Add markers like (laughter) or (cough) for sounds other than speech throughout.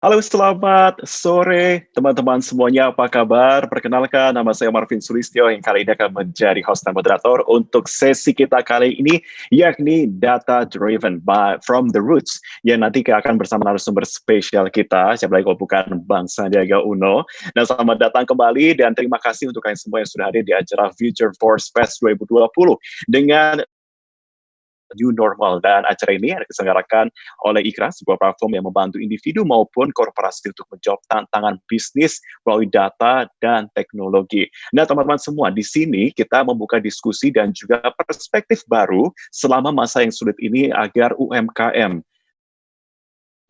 Halo, selamat sore teman-teman semuanya. Apa kabar? Perkenalkan, nama saya Marvin Sulistyo yang kali ini akan menjadi host dan moderator untuk sesi kita kali ini, yakni Data Driven by From the Roots, yang nanti akan bersama narasumber spesial kita, siapa lagi kalau bukan Bang Sandiaga Uno. Dan selamat datang kembali dan terima kasih untuk kalian semua yang sudah hadir di acara Future Force Fest 2020 dengan new normal dan acara ini diselenggarakan oleh IKRA, sebuah platform yang membantu individu maupun korporasi untuk menjawab tantangan bisnis melalui data dan teknologi. Nah, teman-teman semua, di sini kita membuka diskusi dan juga perspektif baru selama masa yang sulit ini agar UMKM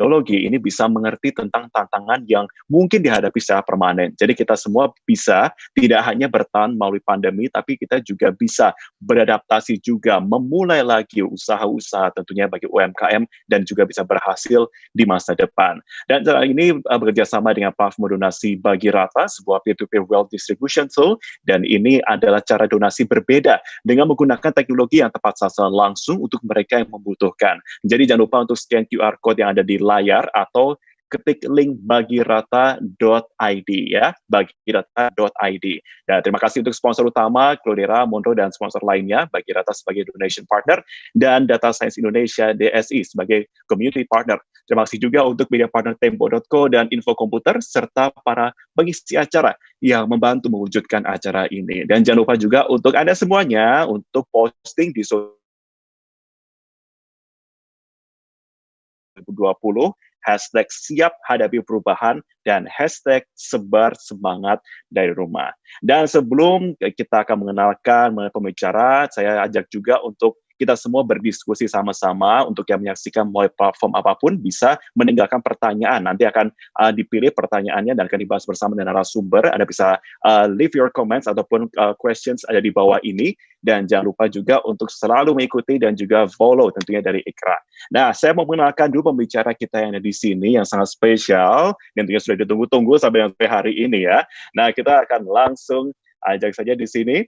teknologi ini bisa mengerti tentang tantangan yang mungkin dihadapi secara permanen. Jadi kita semua bisa tidak hanya bertahan melalui pandemi, tapi kita juga bisa beradaptasi juga, memulai lagi usaha-usaha tentunya bagi UMKM dan juga bisa berhasil di masa depan. Dan cara ini uh, bekerja sama dengan platform donasi bagi rata, sebuah peer-to-peer -peer wealth distribution tool, dan ini adalah cara donasi berbeda dengan menggunakan teknologi yang tepat sasaran langsung untuk mereka yang membutuhkan. Jadi jangan lupa untuk scan QR code yang ada di layar atau ketik link bagirata.id ya, bagirata.id. Dan terima kasih untuk sponsor utama, Clodera, Monroe, dan sponsor lainnya, Bagirata sebagai donation partner, dan Data Science Indonesia, DSI, sebagai community partner. Terima kasih juga untuk media partner Tempo.co dan Info Komputer, serta para pengisi acara yang membantu mewujudkan acara ini. Dan jangan lupa juga untuk Anda semuanya, untuk posting di sosial 2020, hashtag siap hadapi perubahan, dan hashtag sebar semangat dari rumah. Dan sebelum kita akan mengenalkan pembicara, saya ajak juga untuk kita semua berdiskusi sama-sama untuk yang menyaksikan melalui platform apa pun bisa meninggalkan pertanyaan. Nanti akan uh, dipilih pertanyaannya dan akan dibahas bersama dengan narasumber. Anda bisa uh, leave your comments ataupun uh, questions ada di bawah ini. Dan jangan lupa juga untuk selalu mengikuti dan juga follow tentunya dari Ikra. Nah, saya mau mengenalkan dulu pembicara kita yang ada di sini yang sangat spesial. Dan tentunya sudah ditunggu-tunggu sampai hari ini ya. Nah, kita akan langsung ajak saja di sini.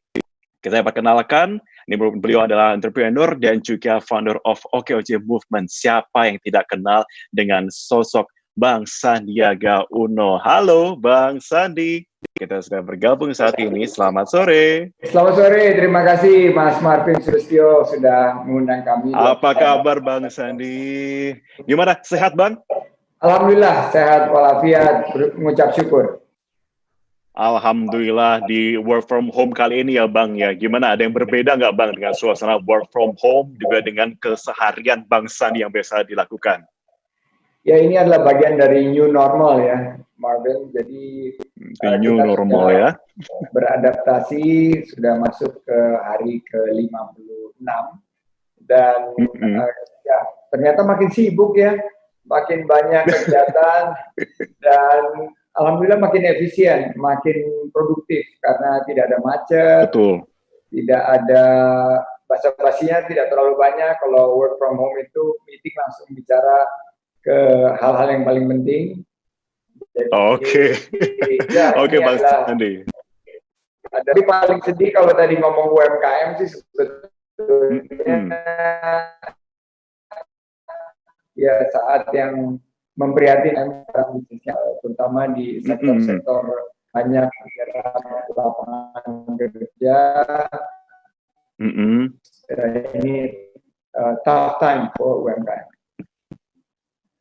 Kita perkenalkan ini beliau adalah entrepreneur dan juga founder of OKOJ Movement. Siapa yang tidak kenal dengan sosok Bang Sandiaga Uno. Halo Bang Sandi. Kita sudah bergabung saat ini. Selamat sore. Selamat sore. Terima kasih Mas Marvin Sulistyo sudah mengundang kami. Apa kabar Bang Sandi? Gimana? Sehat Bang? Alhamdulillah sehat walafiat. Mengucap syukur. Alhamdulillah di work from home kali ini ya Bang ya. Gimana ada yang berbeda nggak Bang dengan suasana work from home juga dengan keseharian Bang Sandi yang biasa dilakukan? Ya ini adalah bagian dari new normal ya Marvin. Jadi uh, new normal ya. Beradaptasi sudah masuk ke hari ke-56 dan mm -hmm. uh, ya ternyata makin sibuk ya, makin banyak (laughs) kegiatan dan alhamdulillah makin efisien, makin produktif karena tidak ada macet, Betul. tidak ada basa-basinya tidak terlalu banyak. Kalau work from home itu meeting langsung bicara ke hal-hal yang paling penting. Oke, ya, (laughs) oke Bang Sandi. Tapi paling sedih kalau tadi ngomong UMKM sih sebetulnya hmm. ya saat yang memprihatinkan terutama di sektor-sektor banyak lapangan kerja. Mm -hmm. Ini uh, tough time for UMKM.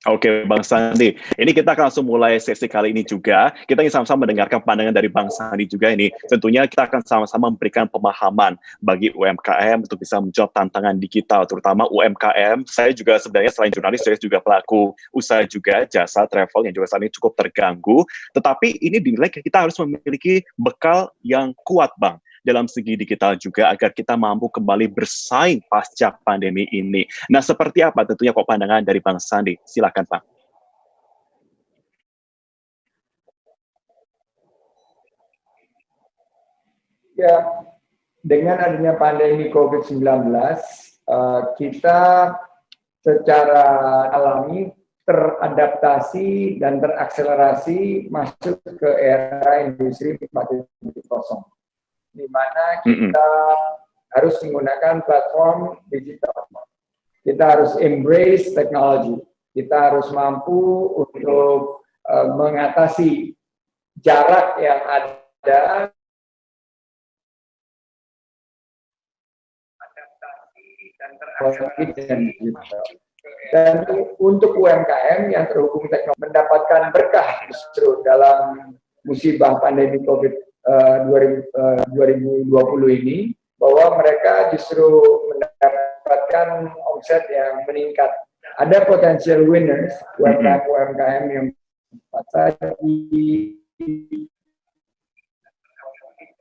Oke, Bang Sandi. Ini kita akan langsung mulai sesi kali ini juga. Kita ingin sama-sama mendengarkan pandangan dari Bang Sandi juga ini. Tentunya kita akan sama-sama memberikan pemahaman bagi UMKM untuk bisa menjawab tantangan digital, terutama UMKM. Saya juga sebenarnya selain jurnalis, saya juga pelaku usaha juga, jasa travel yang juga saat ini cukup terganggu. Tetapi ini dinilai kita harus memiliki bekal yang kuat, Bang dalam segi digital juga agar kita mampu kembali bersaing pasca pandemi ini. Nah, seperti apa tentunya kok pandangan dari Bang Sandi? Silakan, Pak. Ya, dengan adanya pandemi COVID-19, eh, kita secara alami teradaptasi dan terakselerasi masuk ke era industri 4.0 di mana kita mm -hmm. harus menggunakan platform digital. Kita harus embrace teknologi. Kita harus mampu untuk uh, mengatasi jarak yang ada dan untuk UMKM yang terhubung teknologi mendapatkan berkah justru dalam musibah pandemi COVID uh, 2020 ini bahwa mereka justru mendapatkan omset yang meningkat. Ada potensial winners, UMKM-UMKM yang tadi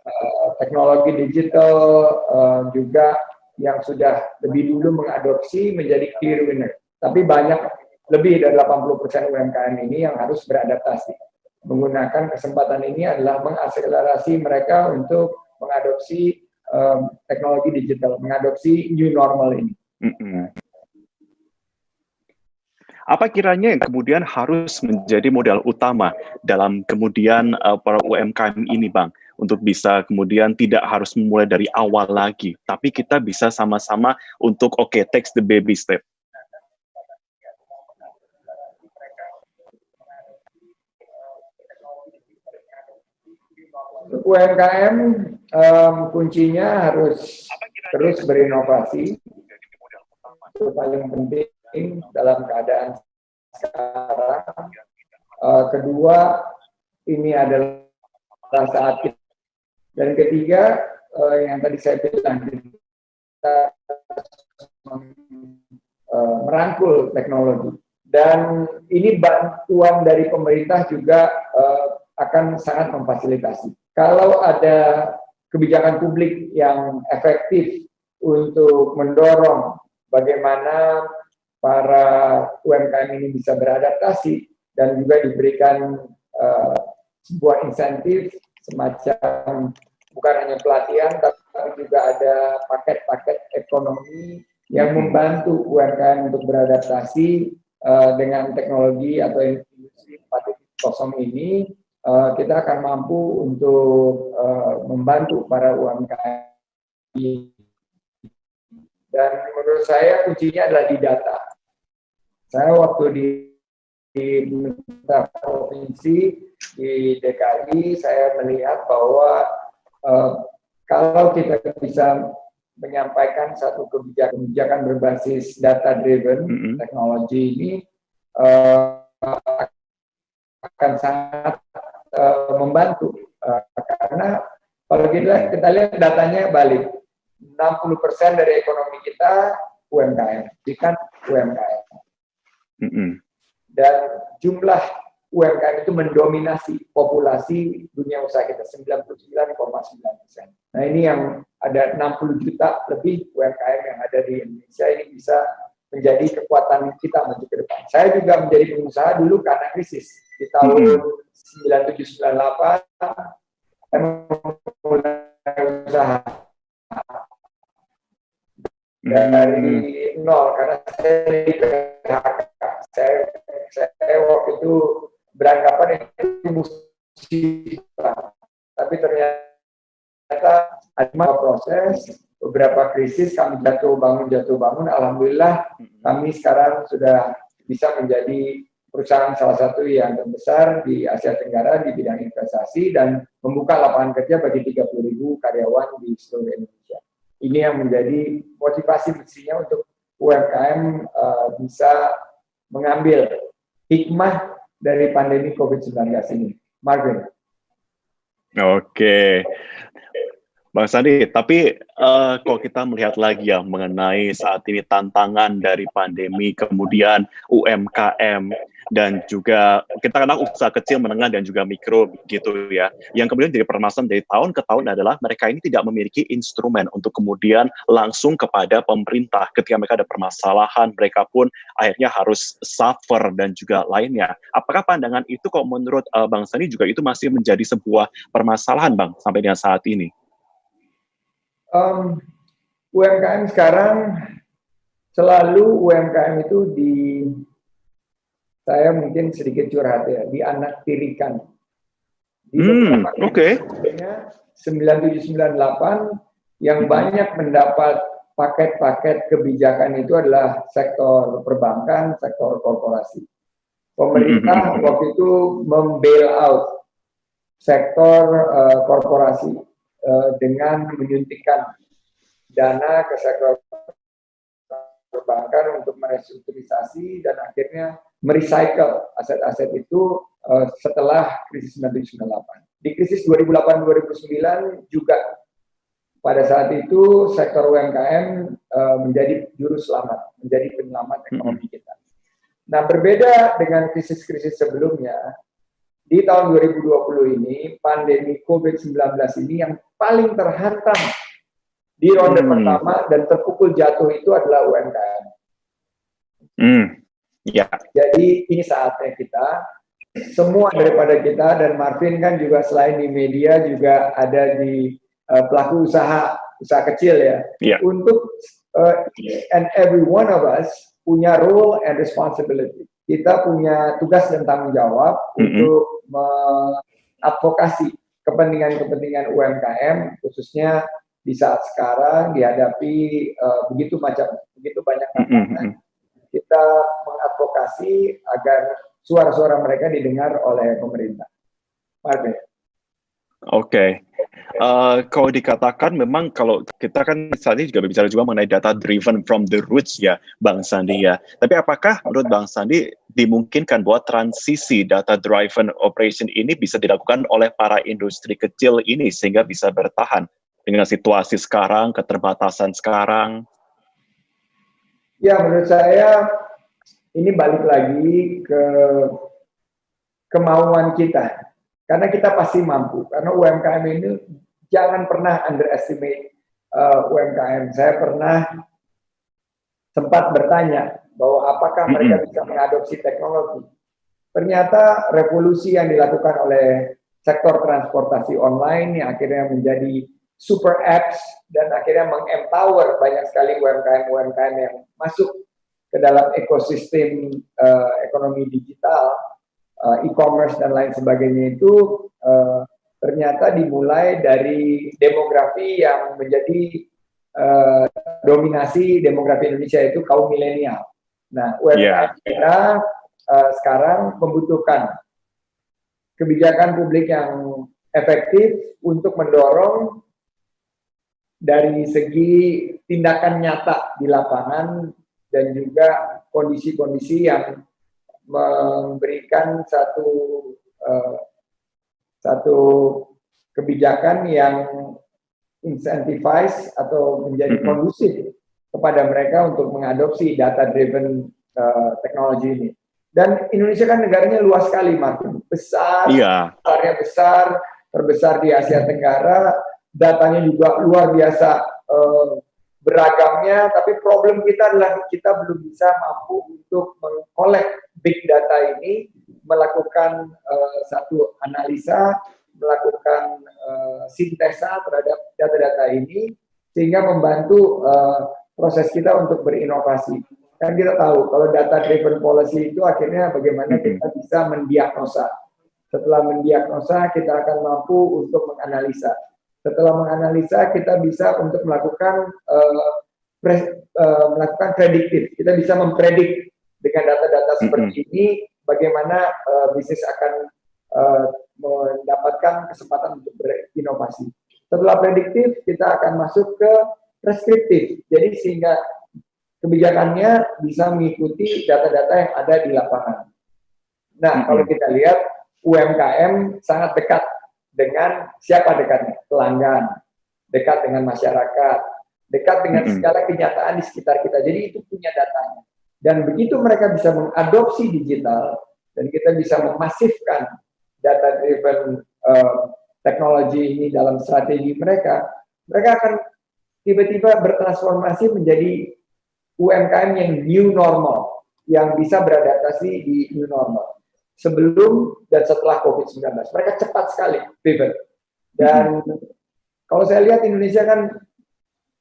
uh, teknologi digital uh, juga yang sudah lebih dulu mengadopsi menjadi clear winner. Tapi banyak lebih dari 80% UMKM ini yang harus beradaptasi. Menggunakan kesempatan ini adalah mengakselerasi mereka untuk mengadopsi um, teknologi digital, mengadopsi new normal ini. Mm -hmm. Apa kiranya yang kemudian harus menjadi modal utama dalam kemudian uh, para UMKM ini, Bang, untuk bisa kemudian tidak harus memulai dari awal lagi, tapi kita bisa sama-sama untuk oke, okay, take the baby step. UMKM um, kuncinya harus terus berinovasi. Itu paling penting dalam keadaan sekarang. Uh, kedua, ini adalah saat kita. Dan ketiga, uh, yang tadi saya bilang, kita uh, merangkul teknologi. Dan ini bantuan dari pemerintah juga uh, akan sangat memfasilitasi kalau ada kebijakan publik yang efektif untuk mendorong bagaimana para UMKM ini bisa beradaptasi dan juga diberikan uh, sebuah insentif semacam bukan hanya pelatihan tapi juga ada paket-paket ekonomi yang membantu UMKM untuk beradaptasi uh, dengan teknologi atau industri 4.0 ini uh, kita akan mampu untuk uh, membantu para UMKM. Dan menurut saya kuncinya adalah di data. Saya waktu di di provinsi di DKI saya melihat bahwa uh, kalau kita bisa menyampaikan satu kebijakan, kebijakan berbasis data driven mm -hmm. teknologi ini uh, akan sangat uh, membantu uh, karena kalau kita, kita lihat datanya balik 60% dari ekonomi kita UMKM, bukan UMKM. Mm -hmm. Dan jumlah UMKM itu mendominasi populasi dunia usaha kita 99,9 persen. Nah ini yang ada 60 juta lebih UMKM yang ada di Indonesia ini bisa menjadi kekuatan kita maju ke depan. Saya juga menjadi pengusaha dulu karena krisis di tahun hmm. 97 98 saya mulai usaha. Dari nol karena saya di PHK saya, saya waktu itu beranggapan itu musibah. Tapi ternyata ada proses beberapa krisis kami jatuh bangun jatuh bangun. Alhamdulillah kami sekarang sudah bisa menjadi perusahaan salah satu yang terbesar di Asia Tenggara di bidang investasi dan membuka lapangan kerja bagi 30 ribu karyawan di seluruh Indonesia. Ini yang menjadi motivasi mestinya untuk UMKM uh, bisa mengambil hikmah dari pandemi COVID-19 ini. Marvin. Oke. Bang Sandi, tapi uh, kalau kita melihat lagi ya mengenai saat ini tantangan dari pandemi, kemudian UMKM, dan juga kita kenal usaha kecil, menengah, dan juga mikro gitu ya. Yang kemudian jadi permasalahan dari tahun ke tahun adalah mereka ini tidak memiliki instrumen untuk kemudian langsung kepada pemerintah. Ketika mereka ada permasalahan, mereka pun akhirnya harus suffer dan juga lainnya. Apakah pandangan itu kok menurut uh, Bang Sandi juga itu masih menjadi sebuah permasalahan Bang sampai dengan saat ini? um, UMKM sekarang selalu UMKM itu di saya mungkin sedikit curhat ya di anak tirikan di hmm, oke okay. 9798 yang hmm. banyak mendapat paket-paket kebijakan itu adalah sektor perbankan, sektor korporasi. Pemerintah mm-hmm. waktu itu membail out sektor uh, korporasi uh, dengan menyuntikkan dana ke sektor perbankan untuk merestrukturisasi dan akhirnya merecycle aset-aset itu uh, setelah krisis 1998. Di krisis 2008-2009 juga pada saat itu sektor UMKM uh, menjadi juru selamat, menjadi penyelamat ekonomi kita. Nah, berbeda dengan krisis-krisis sebelumnya, di tahun 2020 ini, pandemi COVID-19 ini yang paling terhantam di ronde hmm. pertama dan terpukul jatuh itu adalah UMKM. Hmm. Ya. Jadi ini saatnya kita, semua daripada kita dan Marvin kan juga selain di media juga ada di uh, pelaku usaha usaha kecil ya. ya. Untuk uh, and every one of us punya role and responsibility. Kita punya tugas dan tanggung jawab mm -hmm. untuk mengadvokasi kepentingan-kepentingan UMKM khususnya di saat sekarang dihadapi uh, begitu macam begitu banyak tantangan. Mm -hmm. Kita mengadvokasi agar suara-suara mereka didengar oleh pemerintah. Oke, okay. uh, kalau dikatakan memang kalau kita kan saat juga berbicara juga mengenai data driven from the roots ya, Bang Sandi ya. Tapi apakah menurut Bang Sandi dimungkinkan bahwa transisi data driven operation ini bisa dilakukan oleh para industri kecil ini sehingga bisa bertahan dengan situasi sekarang, keterbatasan sekarang? Ya, menurut saya ini balik lagi ke kemauan kita karena kita pasti mampu. Karena UMKM ini jangan pernah underestimate uh, UMKM. Saya pernah sempat bertanya bahwa apakah mereka bisa mengadopsi teknologi. Ternyata revolusi yang dilakukan oleh sektor transportasi online yang akhirnya menjadi super apps dan akhirnya mengempower banyak sekali UMKM-UMKM yang masuk ke dalam ekosistem uh, ekonomi digital uh, e-commerce dan lain sebagainya itu uh, ternyata dimulai dari demografi yang menjadi uh, dominasi demografi Indonesia itu kaum milenial. Nah, UMKM yeah. kita uh, sekarang membutuhkan kebijakan publik yang efektif untuk mendorong dari segi tindakan nyata di lapangan dan juga kondisi-kondisi yang memberikan satu uh, satu kebijakan yang incentivize atau menjadi kondusif kepada mereka untuk mengadopsi data driven uh, teknologi ini. Dan Indonesia kan negaranya luas sekali, Martin. Besar, iya. besarnya besar, terbesar di Asia Tenggara, datanya juga luar biasa uh, beragamnya, tapi problem kita adalah kita belum bisa mampu untuk mengkolek big data ini, melakukan uh, satu analisa, melakukan uh, sintesa terhadap data-data ini, sehingga membantu uh, proses kita untuk berinovasi. Kan kita tahu, kalau data driven policy itu akhirnya bagaimana kita bisa mendiagnosa. Setelah mendiagnosa, kita akan mampu untuk menganalisa setelah menganalisa, kita bisa untuk melakukan uh, pre, uh, melakukan prediktif. Kita bisa mempredik dengan data-data seperti mm -hmm. ini bagaimana uh, bisnis akan uh, mendapatkan kesempatan untuk berinovasi. Setelah prediktif, kita akan masuk ke preskriptif. Jadi sehingga kebijakannya bisa mengikuti data-data yang ada di lapangan. Nah, mm -hmm. kalau kita lihat UMKM sangat dekat dengan siapa dekatnya? Pelanggan, dekat dengan masyarakat, dekat dengan segala kenyataan di sekitar kita. Jadi itu punya datanya. Dan begitu mereka bisa mengadopsi digital dan kita bisa memasifkan data-driven uh, teknologi ini dalam strategi mereka, mereka akan tiba-tiba bertransformasi menjadi UMKM yang new normal, yang bisa beradaptasi di new normal sebelum dan setelah COVID-19. Mereka cepat sekali pivot. Dan kalau saya lihat Indonesia kan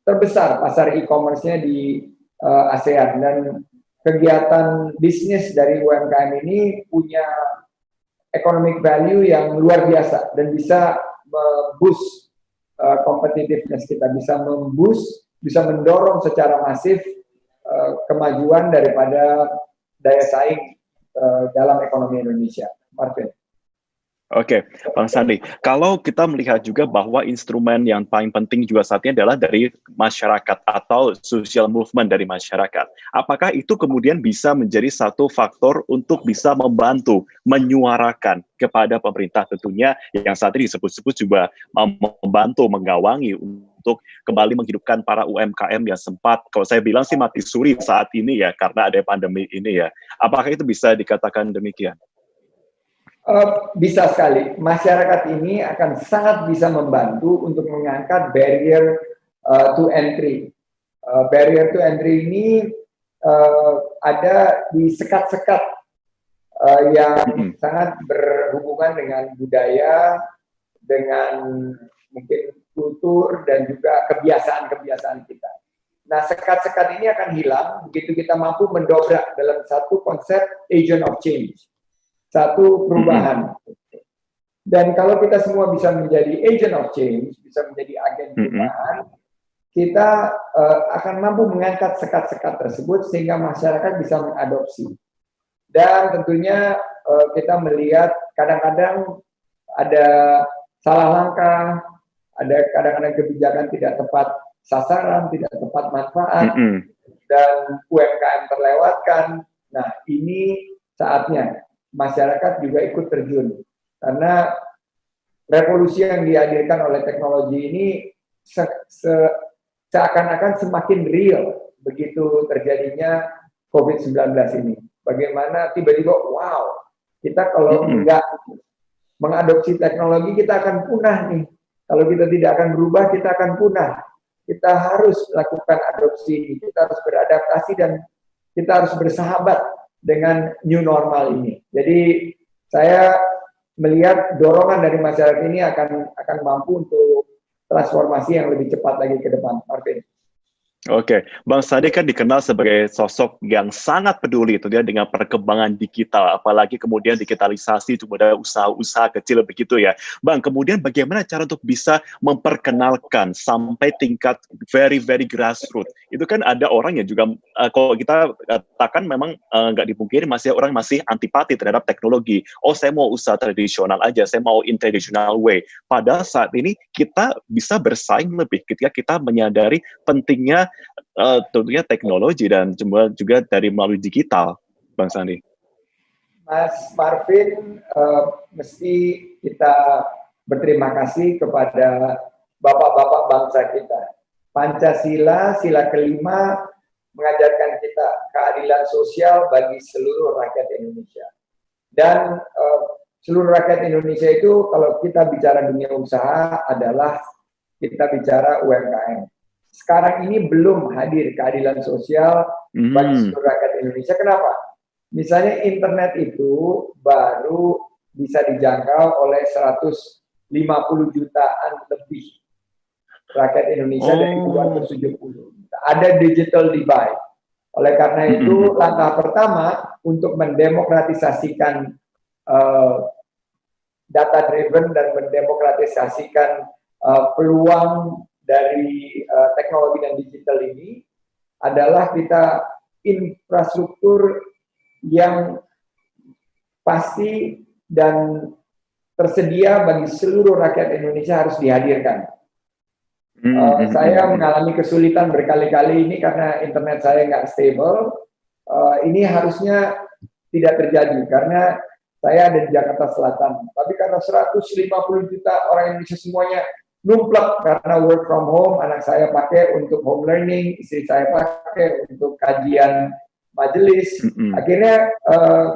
terbesar pasar e-commerce-nya di uh, ASEAN dan kegiatan bisnis dari UMKM ini punya economic value yang luar biasa dan bisa memboost uh, competitiveness kita, bisa memboost, bisa mendorong secara masif uh, kemajuan daripada daya saing uh, dalam ekonomi Indonesia. Martin. Oke, okay. Bang Sandi, kalau kita melihat juga bahwa instrumen yang paling penting juga saat ini adalah dari masyarakat atau social movement dari masyarakat. Apakah itu kemudian bisa menjadi satu faktor untuk bisa membantu menyuarakan kepada pemerintah tentunya yang saat ini disebut-sebut juga membantu menggawangi untuk kembali menghidupkan para UMKM yang sempat, kalau saya bilang sih mati suri saat ini ya karena ada pandemi ini ya. Apakah itu bisa dikatakan demikian? Uh, bisa sekali. Masyarakat ini akan sangat bisa membantu untuk mengangkat barrier uh, to entry. Uh, barrier to entry ini uh, ada di sekat-sekat uh, yang mm -hmm. sangat berhubungan dengan budaya, dengan mungkin kultur dan juga kebiasaan-kebiasaan kita. Nah, sekat-sekat ini akan hilang begitu kita mampu mendobrak dalam satu konsep agent of change satu perubahan. Dan kalau kita semua bisa menjadi agent of change, bisa menjadi agen perubahan, kita uh, akan mampu mengangkat sekat-sekat tersebut sehingga masyarakat bisa mengadopsi. Dan tentunya uh, kita melihat kadang-kadang ada salah langkah, ada kadang-kadang kebijakan tidak tepat sasaran, tidak tepat manfaat, mm -hmm. dan UMKM terlewatkan. Nah, ini saatnya masyarakat juga ikut terjun. Karena revolusi yang dihadirkan oleh teknologi ini se se seakan-akan semakin real begitu terjadinya COVID-19 ini. Bagaimana tiba-tiba, wow, kita kalau enggak mengadopsi teknologi, kita akan punah nih. Kalau kita tidak akan berubah, kita akan punah. Kita harus lakukan adopsi, kita harus beradaptasi, dan kita harus bersahabat dengan new normal ini. Jadi saya melihat dorongan dari masyarakat ini akan akan mampu untuk transformasi yang lebih cepat lagi ke depan, Martin. Oke, Bang Sadi kan dikenal sebagai sosok yang sangat peduli itu dia dengan perkembangan digital, apalagi kemudian digitalisasi kepada usaha-usaha kecil begitu ya. Bang, kemudian bagaimana cara untuk bisa memperkenalkan sampai tingkat very very grassroots? Itu kan ada orang yang juga uh, kalau kita katakan memang uh, dipungkiri masih orang masih antipati terhadap teknologi. Oh, saya mau usaha tradisional aja, saya mau in traditional way. Pada saat ini kita bisa bersaing lebih ketika kita menyadari pentingnya uh, tentunya teknologi dan juga juga dari melalui digital, Bang Sandi. Mas Marvin, uh, mesti kita berterima kasih kepada bapak-bapak bangsa kita. Pancasila, sila kelima, mengajarkan kita keadilan sosial bagi seluruh rakyat Indonesia. Dan uh, seluruh rakyat Indonesia itu kalau kita bicara dunia usaha adalah kita bicara UMKM sekarang ini belum hadir keadilan sosial hmm. bagi seluruh rakyat Indonesia. Kenapa? Misalnya internet itu baru bisa dijangkau oleh 150 jutaan lebih rakyat Indonesia oh. dari 270. Ada digital divide. Oleh karena hmm. itu, -hmm. langkah pertama untuk mendemokratisasikan uh, data driven dan mendemokratisasikan uh, peluang dari uh, teknologi dan digital ini adalah kita infrastruktur yang pasti dan tersedia bagi seluruh rakyat Indonesia harus dihadirkan. Hmm, uh, saya mengalami kesulitan berkali-kali ini karena internet saya nggak stable. Uh, ini harusnya tidak terjadi karena saya ada di Jakarta Selatan. Tapi karena 150 juta orang Indonesia semuanya numplak karena work from home anak saya pakai untuk home learning istri saya pakai untuk kajian majelis mm -hmm. akhirnya uh,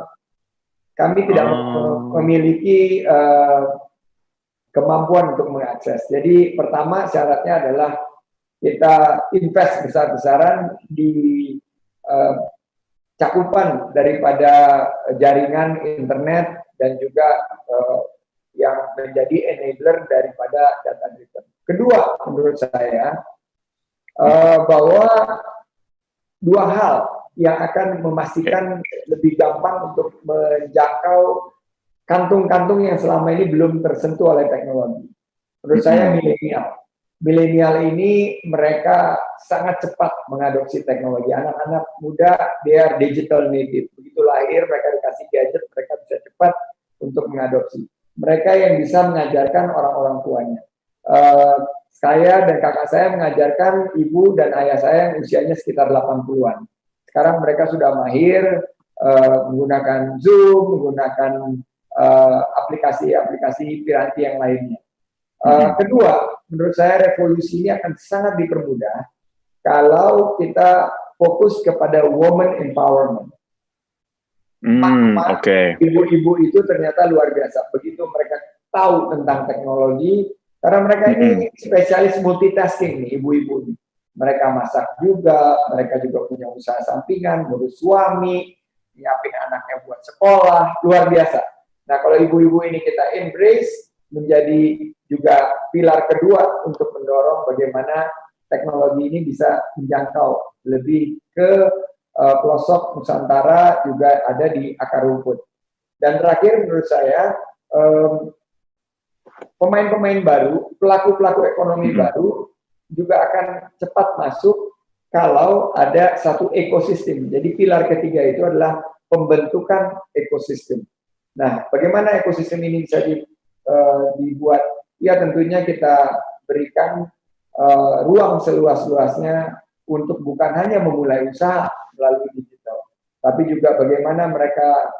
kami tidak oh. memiliki uh, kemampuan untuk mengakses jadi pertama syaratnya adalah kita invest besar-besaran di uh, cakupan daripada jaringan internet dan juga uh, yang menjadi enabler daripada data driven. Kedua, menurut saya uh, bahwa dua hal yang akan memastikan lebih gampang untuk menjangkau kantung-kantung yang selama ini belum tersentuh oleh teknologi. Menurut saya milenial. Milenial ini mereka sangat cepat mengadopsi teknologi. Anak-anak muda, they are digital native. Begitu lahir, mereka dikasih gadget mereka bisa cepat untuk mengadopsi. Mereka yang bisa mengajarkan orang-orang tuanya. Uh, saya dan kakak saya mengajarkan ibu dan ayah saya yang usianya sekitar 80-an. Sekarang mereka sudah mahir uh, menggunakan Zoom, menggunakan eh, aplikasi-aplikasi uh, piranti yang lainnya. Uh, kedua, menurut saya revolusi ini akan sangat dipermudah kalau kita fokus kepada woman empowerment. Hmm, Oke. Okay. Ibu-ibu itu ternyata luar biasa. Begitu mereka tahu tentang teknologi, karena mereka ini hmm. spesialis multitasking nih, ibu-ibu ini. Mereka masak juga, mereka juga punya usaha sampingan, ngurus suami, nyiapin anaknya buat sekolah, luar biasa. Nah, kalau ibu-ibu ini kita embrace, menjadi juga pilar kedua untuk mendorong bagaimana teknologi ini bisa menjangkau lebih ke uh, pelosok Nusantara juga ada di akar rumput. Dan terakhir menurut saya pemain-pemain um, baru, pelaku-pelaku ekonomi hmm. baru juga akan cepat masuk kalau ada satu ekosistem. Jadi pilar ketiga itu adalah pembentukan ekosistem. Nah, bagaimana ekosistem ini bisa di, uh, dibuat? Ya tentunya kita berikan uh, ruang seluas-luasnya untuk bukan hanya memulai usaha melalui digital, tapi juga bagaimana mereka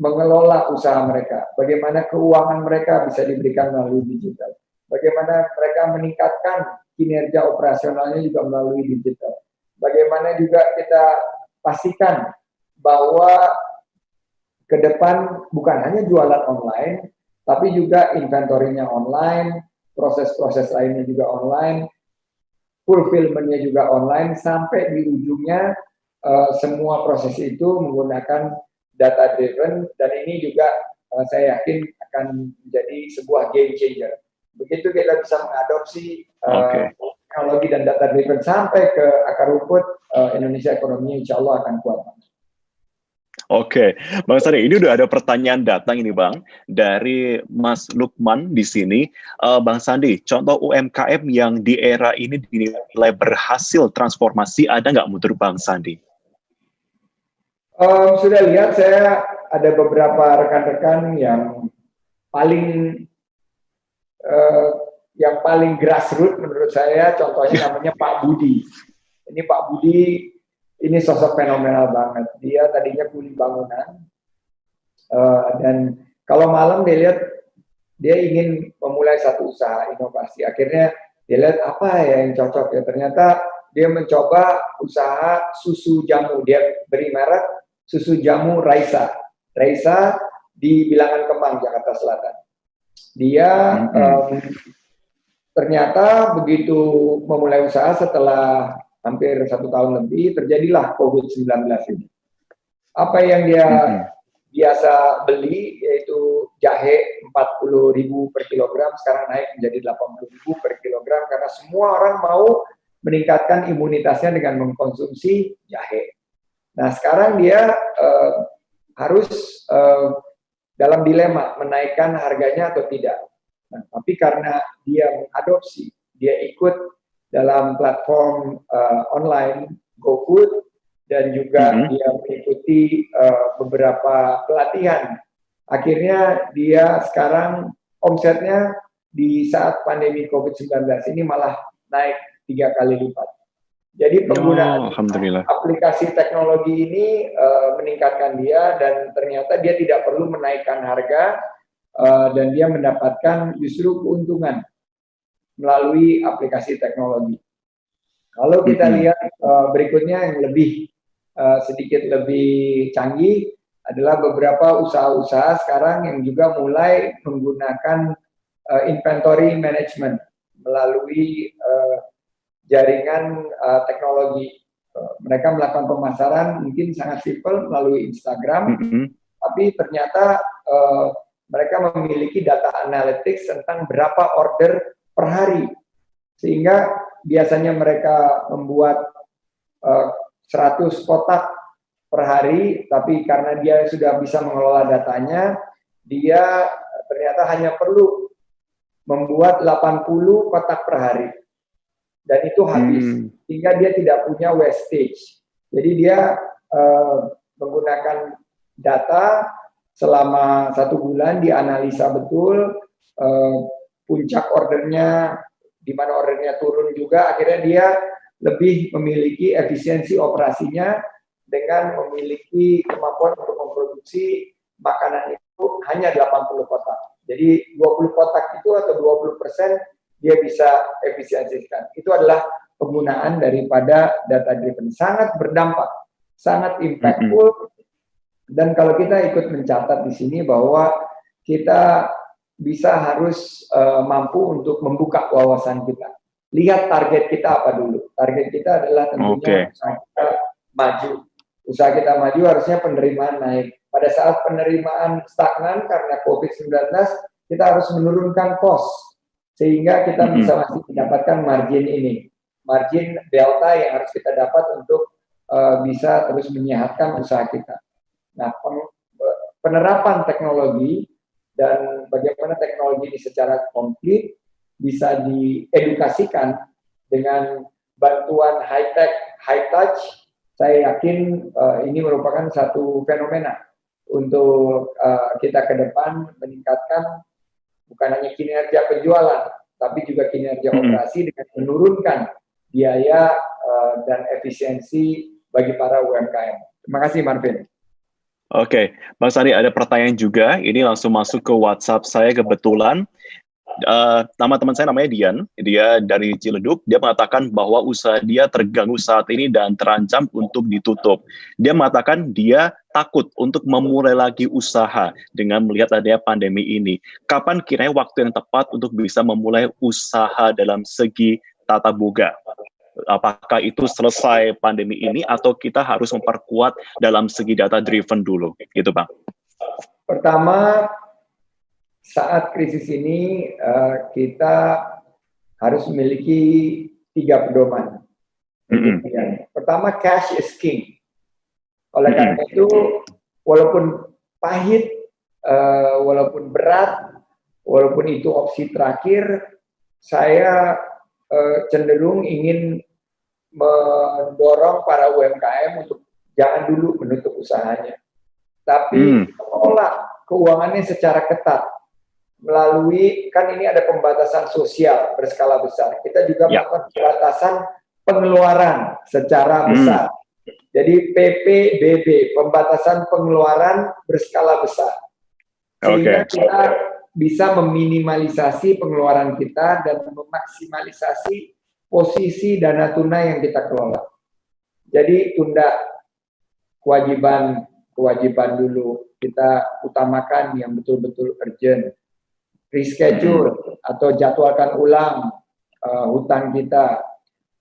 mengelola usaha mereka, bagaimana keuangan mereka bisa diberikan melalui digital, bagaimana mereka meningkatkan kinerja operasionalnya juga melalui digital, bagaimana juga kita pastikan bahwa ke depan bukan hanya jualan online, tapi juga inventorinya online, proses-proses lainnya juga online, fulfillmentnya juga online, sampai di ujungnya uh, semua proses itu menggunakan data driven dan ini juga uh, saya yakin akan menjadi sebuah game changer. Begitu kita bisa mengadopsi uh, okay. teknologi dan data driven sampai ke akar rumput uh, Indonesia ekonominya insya Allah akan kuat. Oke, Bang Sari, ini udah ada pertanyaan datang ini Bang dari Mas Lukman di sini. Uh, Bang Sandi, contoh UMKM yang di era ini dinilai berhasil transformasi ada nggak menurut Bang Sandi? Um, sudah lihat saya ada beberapa rekan-rekan yang paling uh, yang paling grassroots menurut saya, contohnya namanya Pak Budi. Ini Pak Budi ini sosok fenomenal banget. Dia tadinya kuli bangunan uh, dan kalau malam dia lihat dia ingin memulai satu usaha inovasi. Akhirnya dia lihat apa ya yang cocok ya. Ternyata dia mencoba usaha susu jamu. Dia beri merek susu jamu Raisa. Raisa di Bilangan Kemang, Jakarta Selatan. Dia um, ternyata begitu memulai usaha setelah hampir satu tahun lebih, terjadilah COVID-19 ini. Apa yang dia hmm. biasa beli, yaitu jahe 40 ribu per kilogram, sekarang naik menjadi 80 ribu per kilogram, karena semua orang mau meningkatkan imunitasnya dengan mengkonsumsi jahe. Nah, sekarang dia uh, harus uh, dalam dilema menaikkan harganya atau tidak. Nah, tapi karena dia mengadopsi, dia ikut dalam platform uh, online GoFood dan juga mm -hmm. dia mengikuti uh, beberapa pelatihan. Akhirnya dia sekarang omsetnya di saat pandemi COVID-19 ini malah naik tiga kali lipat. Jadi penggunaan oh, aplikasi teknologi ini uh, meningkatkan dia dan ternyata dia tidak perlu menaikkan harga uh, dan dia mendapatkan justru keuntungan melalui aplikasi teknologi. Kalau kita mm -hmm. lihat uh, berikutnya yang lebih uh, sedikit lebih canggih adalah beberapa usaha-usaha sekarang yang juga mulai menggunakan uh, inventory management melalui uh, jaringan uh, teknologi. Uh, mereka melakukan pemasaran mungkin sangat simpel melalui Instagram, mm -hmm. tapi ternyata uh, mereka memiliki data analytics tentang berapa order per hari. Sehingga biasanya mereka membuat uh, eh, 100 kotak per hari, tapi karena dia sudah bisa mengelola datanya, dia ternyata hanya perlu membuat 80 kotak per hari. Dan itu habis, hmm. sehingga dia tidak punya wastage. Jadi dia uh, menggunakan data selama satu bulan dianalisa betul uh, puncak ordernya di mana ordernya turun juga akhirnya dia lebih memiliki efisiensi operasinya dengan memiliki kemampuan untuk memproduksi makanan itu hanya 80 kotak. Jadi 20 kotak itu atau 20 persen dia bisa efisiensikan. Itu adalah penggunaan daripada data driven. Sangat berdampak, sangat impactful. Mm -hmm. Dan kalau kita ikut mencatat di sini bahwa kita bisa harus uh, mampu untuk membuka wawasan kita. Lihat target kita apa dulu. Target kita adalah tentunya okay. usaha kita maju. Usaha kita maju harusnya penerimaan naik. Pada saat penerimaan stagnan karena COVID-19, kita harus menurunkan cost. Sehingga kita mm -hmm. bisa masih mendapatkan margin ini. Margin delta yang harus kita dapat untuk uh, bisa terus menyehatkan usaha kita. Nah, penerapan teknologi dan bagaimana teknologi ini secara komplit bisa diedukasikan dengan bantuan high tech, high touch, saya yakin uh, ini merupakan satu fenomena untuk uh, kita ke depan meningkatkan bukan hanya kinerja penjualan, tapi juga kinerja hmm. operasi dengan menurunkan biaya uh, dan efisiensi bagi para UMKM. Terima kasih Marvin. Oke, Bang Sari ada pertanyaan juga. Ini langsung masuk ke WhatsApp saya kebetulan. Uh, nama teman saya namanya Dian, dia dari Ciledug. Dia mengatakan bahwa usaha dia terganggu saat ini dan terancam untuk ditutup. Dia mengatakan dia takut untuk memulai lagi usaha dengan melihat adanya pandemi ini. Kapan kiranya waktu yang tepat untuk bisa memulai usaha dalam segi tata boga? apakah itu selesai pandemi ini atau kita harus memperkuat dalam segi data driven dulu gitu Bang? Pertama saat krisis ini uh, kita harus memiliki tiga pedoman. Mm -hmm. Pertama cash is king. Oleh mm -hmm. karena itu walaupun pahit, uh, walaupun berat, walaupun itu opsi terakhir, saya uh, cenderung ingin mendorong para UMKM untuk jangan dulu menutup usahanya, tapi hmm. keuangannya secara ketat melalui kan ini ada pembatasan sosial berskala besar. Kita juga ya. melakukan pembatasan pengeluaran secara hmm. besar. Jadi PPBB, pembatasan pengeluaran berskala besar. Sehingga okay. kita bisa meminimalisasi pengeluaran kita dan memaksimalisasi posisi dana tunai yang kita kelola. Jadi tunda kewajiban kewajiban dulu kita utamakan yang betul-betul urgent. Reschedule atau jadwalkan ulang uh, hutang kita.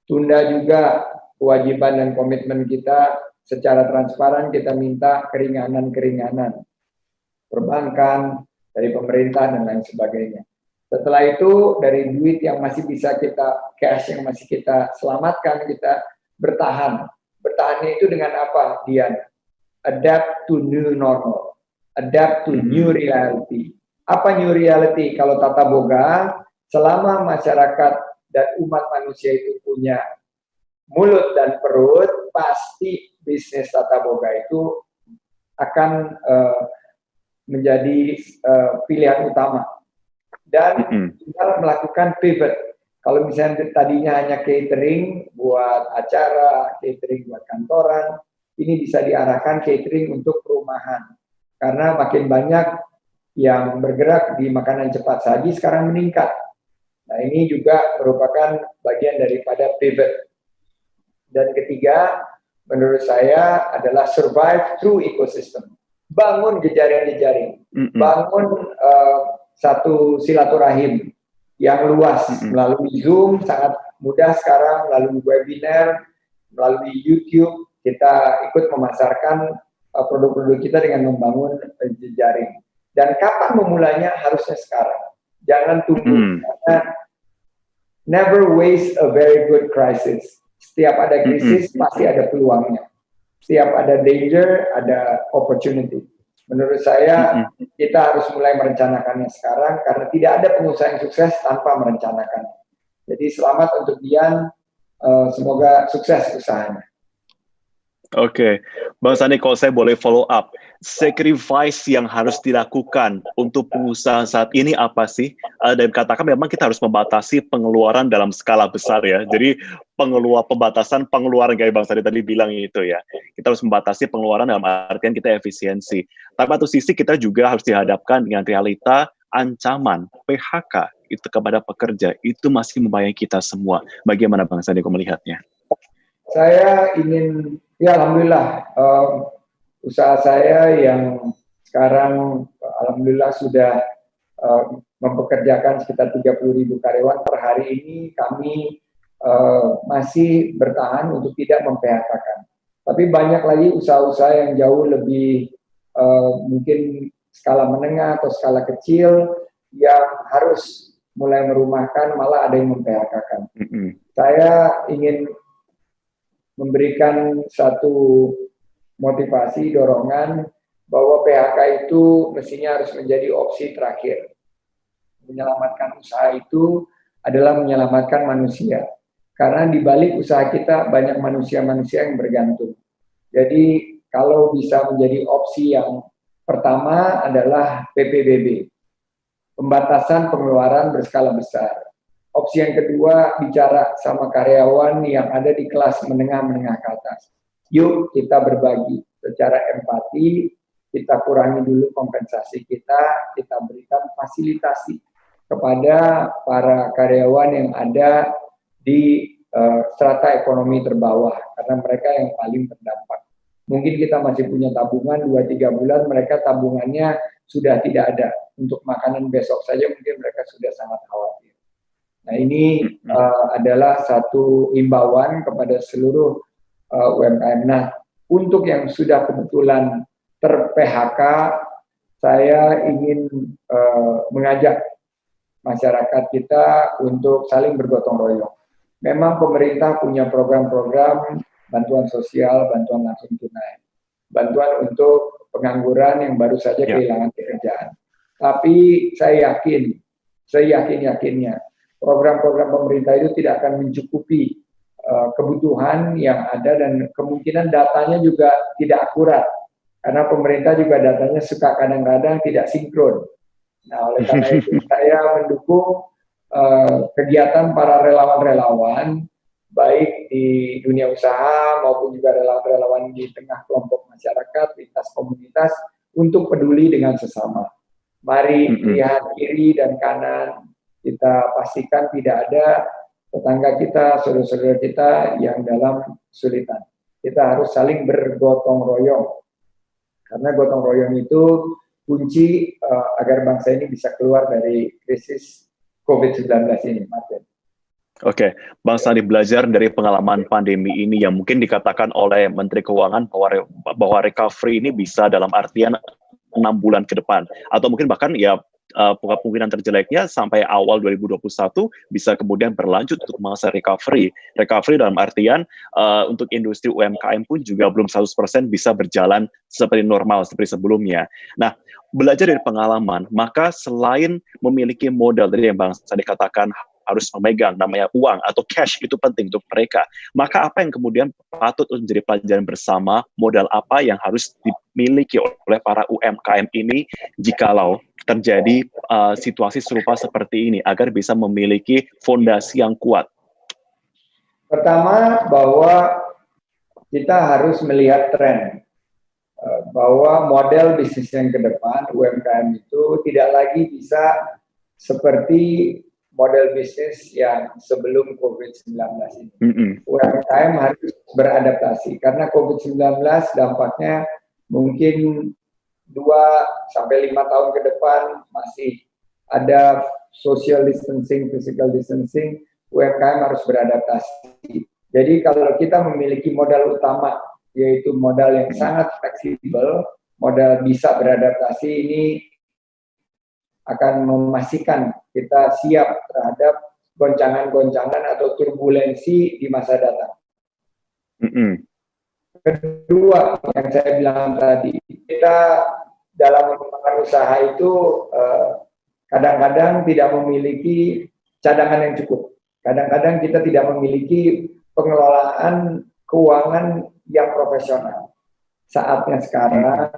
Tunda juga kewajiban dan komitmen kita secara transparan kita minta keringanan-keringanan perbankan dari pemerintah dan lain sebagainya. Setelah itu dari duit yang masih bisa kita cash yang masih kita selamatkan kita bertahan. Bertahannya itu dengan apa, Dian? Adapt to new normal. Adapt to new reality. Apa new reality? Kalau tata boga, selama masyarakat dan umat manusia itu punya mulut dan perut, pasti bisnis tata boga itu akan uh, menjadi uh, pilihan utama dan -hmm. melakukan pivot. Kalau misalnya tadinya hanya catering buat acara, catering buat kantoran, ini bisa diarahkan catering untuk perumahan. Karena makin banyak yang bergerak di makanan cepat saji sekarang meningkat. Nah ini juga merupakan bagian daripada pivot. Dan ketiga, menurut saya adalah survive through ecosystem. Bangun jejaring-jejaring, mm -hmm. bangun uh, satu silaturahim yang luas mm -hmm. melalui Zoom sangat mudah sekarang melalui webinar melalui YouTube kita ikut memasarkan uh, produk-produk uh, kita dengan membangun uh, jejaring dan kapan memulainya harusnya sekarang jangan tunggu mm. karena never waste a very good crisis setiap ada krisis mm -hmm. pasti ada peluangnya setiap ada danger ada opportunity Menurut saya kita harus mulai merencanakannya sekarang karena tidak ada pengusaha yang sukses tanpa merencanakan. Jadi selamat untuk Dian, uh, semoga sukses usahanya. Oke, Bang Sandi, kalau saya boleh follow up, sacrifice yang harus dilakukan untuk pengusaha saat ini apa sih? Uh, dan katakan memang kita harus membatasi pengeluaran dalam skala besar ya. Jadi pengeluar pembatasan pengeluaran kayak Bang Sandi tadi bilang itu ya. Kita harus membatasi pengeluaran dalam artian kita efisiensi. Tapi satu sisi kita juga harus dihadapkan dengan realita ancaman PHK itu kepada pekerja itu masih membayang kita semua. Bagaimana Bang Sandi melihatnya? Saya ingin Ya, alhamdulillah um, usaha saya yang sekarang alhamdulillah sudah uh, mempekerjakan sekitar 30 ribu karyawan per hari ini kami uh, masih bertahan untuk tidak memphk-kan. Tapi banyak lagi usaha-usaha yang jauh lebih uh, mungkin skala menengah atau skala kecil yang harus mulai merumahkan malah ada yang memphk-kan. Mm -hmm. Saya ingin memberikan satu motivasi, dorongan bahwa PHK itu mestinya harus menjadi opsi terakhir. Menyelamatkan usaha itu adalah menyelamatkan manusia. Karena di balik usaha kita banyak manusia-manusia yang bergantung. Jadi kalau bisa menjadi opsi yang pertama adalah PPBB. Pembatasan pengeluaran berskala besar Opsi yang kedua, bicara sama karyawan yang ada di kelas menengah-menengah ke atas. Yuk kita berbagi secara empati, kita kurangi dulu kompensasi kita, kita berikan fasilitasi kepada para karyawan yang ada di uh, strata ekonomi terbawah, karena mereka yang paling terdampak. Mungkin kita masih punya tabungan 2-3 bulan, mereka tabungannya sudah tidak ada. Untuk makanan besok saja mungkin mereka sudah sangat khawatir. Nah ini uh, adalah satu imbauan kepada seluruh uh, UMKM. Nah untuk yang sudah kebetulan ter-PHK, saya ingin uh, mengajak masyarakat kita untuk saling bergotong royong. Memang pemerintah punya program-program bantuan sosial, bantuan langsung tunai, bantuan untuk pengangguran yang baru saja ya. kehilangan pekerjaan. Tapi saya yakin, saya yakin-yakinnya, program-program pemerintah itu tidak akan mencukupi uh, kebutuhan yang ada dan kemungkinan datanya juga tidak akurat karena pemerintah juga datanya suka kadang-kadang tidak sinkron. Nah, oleh karena (laughs) itu saya mendukung uh, kegiatan para relawan-relawan baik di dunia usaha maupun juga relawan-relawan di tengah kelompok masyarakat, lintas komunitas untuk peduli dengan sesama. Mari lihat kiri dan kanan, kita pastikan tidak ada tetangga kita, saudara-saudara kita yang dalam kesulitan. Kita harus saling bergotong royong. Karena gotong royong itu kunci uh, agar bangsa ini bisa keluar dari krisis COVID-19 ini, Martin. Oke, Bang Sandi belajar dari pengalaman pandemi ini yang mungkin dikatakan oleh Menteri Keuangan bahwa, bahwa recovery ini bisa dalam artian enam bulan ke depan atau mungkin bahkan ya uh, kemungkinan terjeleknya sampai awal 2021 bisa kemudian berlanjut untuk masa recovery. Recovery dalam artian uh, untuk industri UMKM pun juga belum 100% bisa berjalan seperti normal seperti sebelumnya. Nah, belajar dari pengalaman, maka selain memiliki modal dari yang Bang Sadi katakan harus memegang namanya uang atau cash itu penting untuk mereka. Maka apa yang kemudian patut menjadi pelajaran bersama, modal apa yang harus dimiliki oleh para UMKM ini jikalau terjadi uh, situasi serupa seperti ini agar bisa memiliki fondasi yang kuat? Pertama bahwa kita harus melihat tren uh, bahwa model bisnis yang ke depan UMKM itu tidak lagi bisa seperti model bisnis yang sebelum COVID-19 ini. Mm -hmm. UMKM harus beradaptasi karena COVID-19 dampaknya mungkin dua sampai lima tahun ke depan masih ada social distancing, physical distancing, UMKM harus beradaptasi. Jadi kalau kita memiliki modal utama, yaitu modal yang sangat fleksibel, modal bisa beradaptasi ini akan memastikan kita siap terhadap goncangan-goncangan atau turbulensi di masa datang. Mm -hmm. Kedua, yang saya bilang tadi, kita dalam mengembangkan usaha itu eh, kadang-kadang uh, tidak memiliki cadangan yang cukup. Kadang-kadang kita tidak memiliki pengelolaan keuangan yang profesional. Saatnya sekarang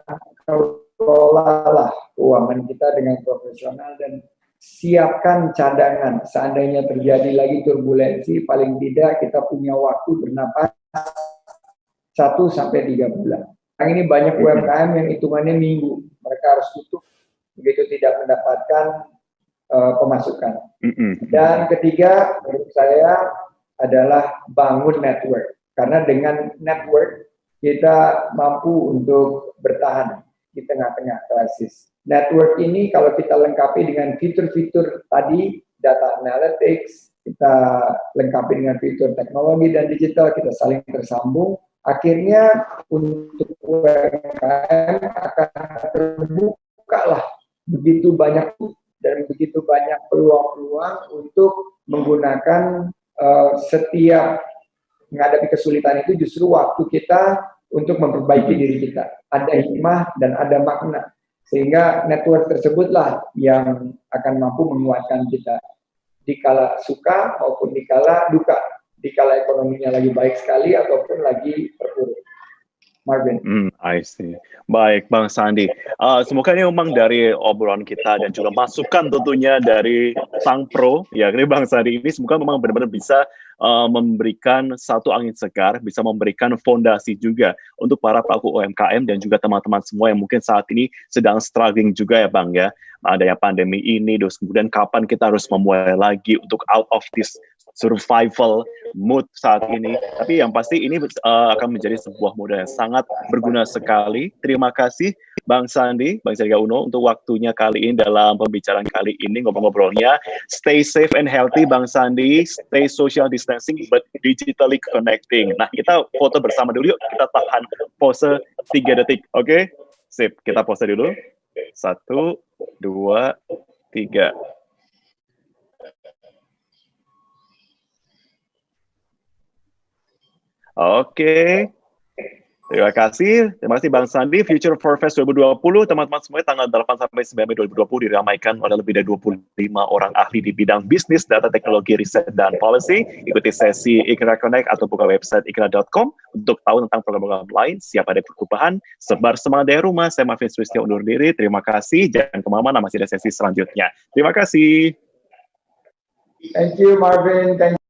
kelolalah keuangan kita dengan profesional dan siapkan cadangan. Seandainya terjadi lagi turbulensi, paling tidak kita punya waktu bernapas 1 sampai 3 bulan. Yang ini banyak UMKM yang hitungannya minggu. Mereka harus tutup begitu tidak mendapatkan uh, pemasukan. Dan ketiga, menurut saya adalah bangun network. Karena dengan network kita mampu untuk bertahan di tengah-tengah krisis. Network ini kalau kita lengkapi dengan fitur-fitur tadi, data analytics, kita lengkapi dengan fitur teknologi dan digital, kita saling tersambung, akhirnya untuk UMKM akan terbuka lah begitu banyak dan begitu banyak peluang-peluang untuk menggunakan uh, setiap menghadapi kesulitan itu justru waktu kita untuk memperbaiki diri kita. Ada hikmah dan ada makna. Sehingga network tersebutlah yang akan mampu menguatkan kita. Dikala suka maupun dikala duka. Dikala ekonominya lagi baik sekali ataupun lagi terpuruk. Marvin. Hmm, I see. Baik, Bang Sandi. Uh, semoga ini memang dari obrolan kita dan juga masukan tentunya dari Sang Pro, ya ini Bang Sandi ini semoga memang benar-benar bisa uh, memberikan satu angin segar, bisa memberikan fondasi juga untuk para pelaku UMKM dan juga teman-teman semua yang mungkin saat ini sedang struggling juga ya Bang ya. Adanya pandemi ini, terus kemudian kapan kita harus memulai lagi untuk out of this survival mood saat ini. Tapi yang pasti ini uh, akan menjadi sebuah modal yang sangat berguna sekali. Terima kasih Bang Sandi, Bang Sandiaga Uno untuk waktunya kali ini dalam pembicaraan kali ini ngobrol-ngobrolnya. Stay safe and healthy Bang Sandi, stay social distancing but digitally connecting. Nah, kita foto bersama dulu yuk. Kita tahan pose 3 detik. Oke? Okay? Sip, kita pose dulu. Satu, dua, tiga. Oke. Terima kasih. Terima kasih Bang Sandi. Future for Fest 2020, teman-teman semuanya tanggal 8 sampai 9 Mei 2020 diramaikan oleh lebih dari 25 orang ahli di bidang bisnis, data teknologi, riset, dan policy. Ikuti sesi Ikra Connect atau buka website ikra.com untuk tahu tentang program-program lain. Siap ada perubahan, sebar semangat dari rumah. Saya Marvin Sulistyo undur diri. Terima kasih. Jangan ke mana-mana, masih ada sesi selanjutnya. Terima kasih. Thank you, Marvin. Thank